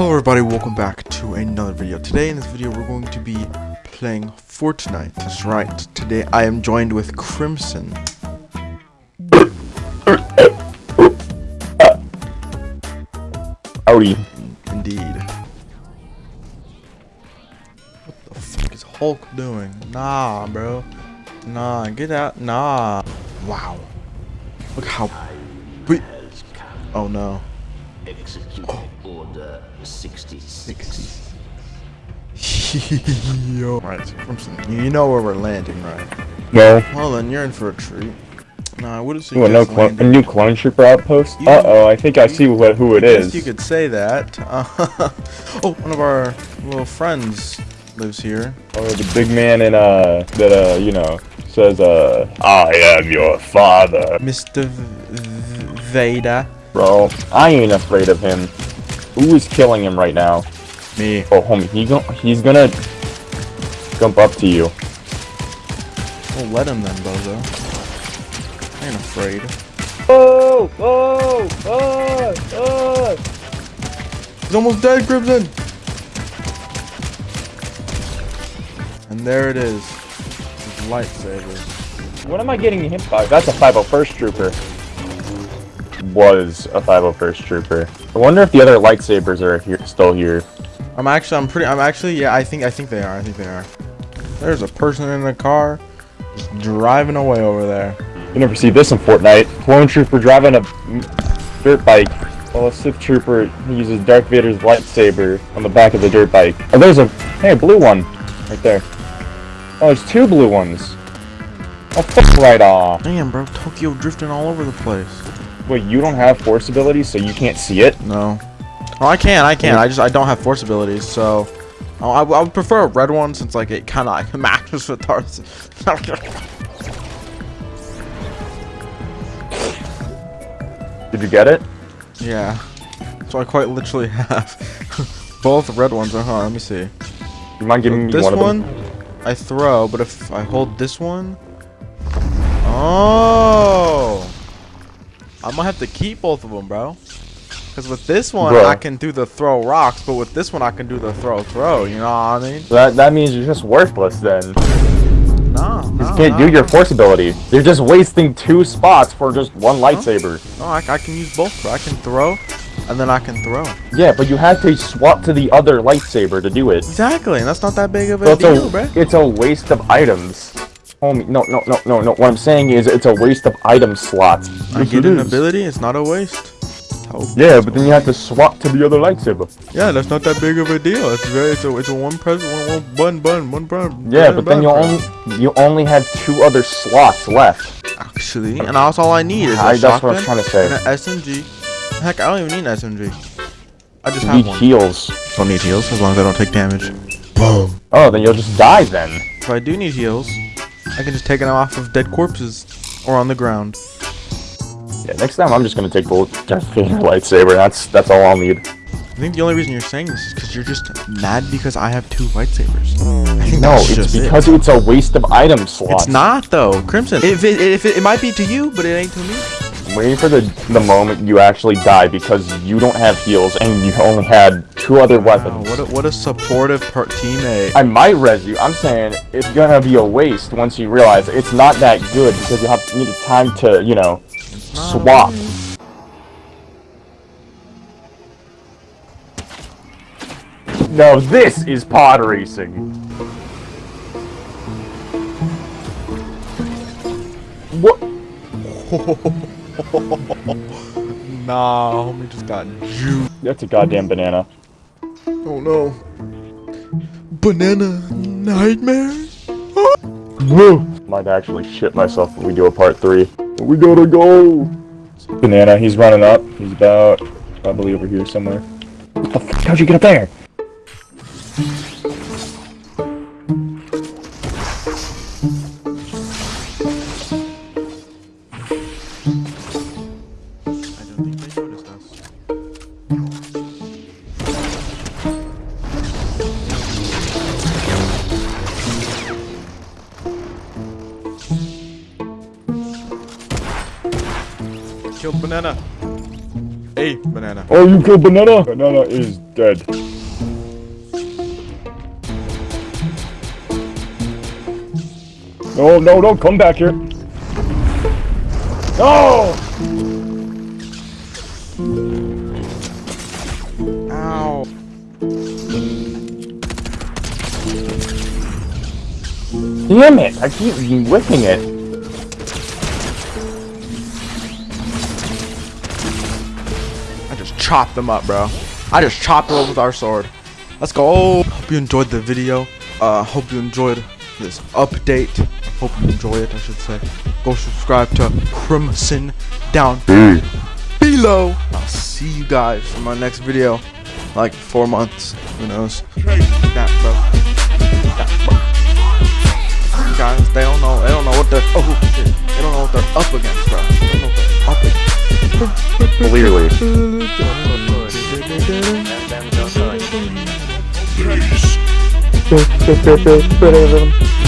Hello everybody, welcome back to another video. Today in this video we're going to be playing Fortnite. That's right, today I am joined with Crimson. Howdy. Indeed. What the fuck is Hulk doing? Nah, bro. Nah, get out. Nah. Wow. Look how... Wait. Oh no. Execute oh. Order 66. Yo. Right, so Crimson, you know where we're landing, right? No. Well then, you're in for a treat. Nah, I would've Ooh, no a new clone trooper outpost? You- Uh oh, I think I see what who it I is. You could say that. oh, one of our little friends lives here. Oh, the big man in uh that uh you know says uh I am your father, Mr. V- V- Vader. bro. I ain't afraid of him. Who is killing him right now? Me. Oh, homie, he go he's gonna jump up to you. We'll let him then, Bozo. I ain't afraid. Oh, oh, oh, oh. He's almost dead, Crimson! And there it is. His lightsaber. What am I getting hit by? That's a 501st trooper. Was a 501st trooper. I wonder if the other lightsabers are here, still here. I'm actually, I'm pretty, I'm actually, yeah, I think, I think they are, I think they are. There's a person in a car just driving away over there. You never see this in Fortnite. Clone trooper driving a dirt bike. While a Sith trooper uses Darth Vader's lightsaber on the back of the dirt bike. Oh, there's a hey, a blue one right there. Oh, there's two blue ones. Oh, fuck right off. Damn, bro, Tokyo drifting all over the place. Wait, you don't have force abilities, so you can't see it? No. Oh, I can, I can. I just, I don't have force abilities, so. Oh, I, I would prefer a red one since, like, it kind of like, matches with Darth. Did you get it? yeah. So I quite literally have both red ones. Uh huh. Let me see. You mind giving me this one, one, of them? I throw, but if I hold this one, oh, I might have to keep both of them, bro. Because with this one, Bro. I can do the throw rocks, but with this one, I can do the throw throw. You know what I mean? That that means you're just worthless then. No, You no, just can't no. do your force ability. You're just wasting two spots for just one lightsaber. No, I, I can use both, bro. I can throw, and then I can throw. Yeah, but you have to swap to the other lightsaber to do it. Exactly, and that's not that big of a So deal, a, bro. it's a waste of items. Homie, no, no, no, no, no. What I'm saying is it's a waste of item slots. I Yes, get an is. ability, it's not a waste. Oh, Yeah, but then you have to swap to the other lightsaber. yeah, that's not that big of a deal. It's very, it's a, it's a one press, one, one button, button, one button. Yeah, button, but then you only you only have two other slots left. actually, and that's all I need is a I, that's what I shotgun trying to and say. an SMG. Heck, I don't even need an SMG. I just You have need one. heals. Don't need heals as long as I don't take damage. Boom. Oh, then you'll just die then. If I do need heals, I can just take them off of dead corpses or on the ground. Yeah, next time I'm just gonna take Vader lightsaber. That's that's all I'll need. I think the only reason you're saying this is because you're just mad because I have two lightsabers. I think No, it's just it. because it's a waste of item slots. It's not though, Crimson. If it, if it, it might be to you, but it ain't to me. I'm waiting for the the moment you actually die because you don't have heals and you only had two other Wow, weapons. what a, what a supportive teammate. I might res you. I'm saying it's gonna be a waste once you realize it's not that good because you have you need time to you know swap. No, this is pod racing. What? Nah, homie just got juiced. That's a goddamn banana. Oh no. Banana nightmare? Woo! Might actually shit myself if we do a part three. We gotta go! Banana, he's running up. He's about probably over here somewhere. What the fuck? How'd you get up there? Killed banana. Hey, banana. Oh, you killed Banana? Banana is dead. No, no, don't come back here. No! Ow. Damn it! I keep whipping it. Chopped them up, bro. I just chopped them up with our sword. Let's go. Hope you enjoyed the video. Uh, hope you enjoyed this update. Hope you enjoy it, I should say. Go subscribe to Crimson down below. I'll see you guys in my next video. Like four months. Who knows? That, bro. That, bro. Guys, they don't know. They don't know what they're. Oh shit! They don't know what they're up against, bro. They don't know what they're up against. Clearly. Them,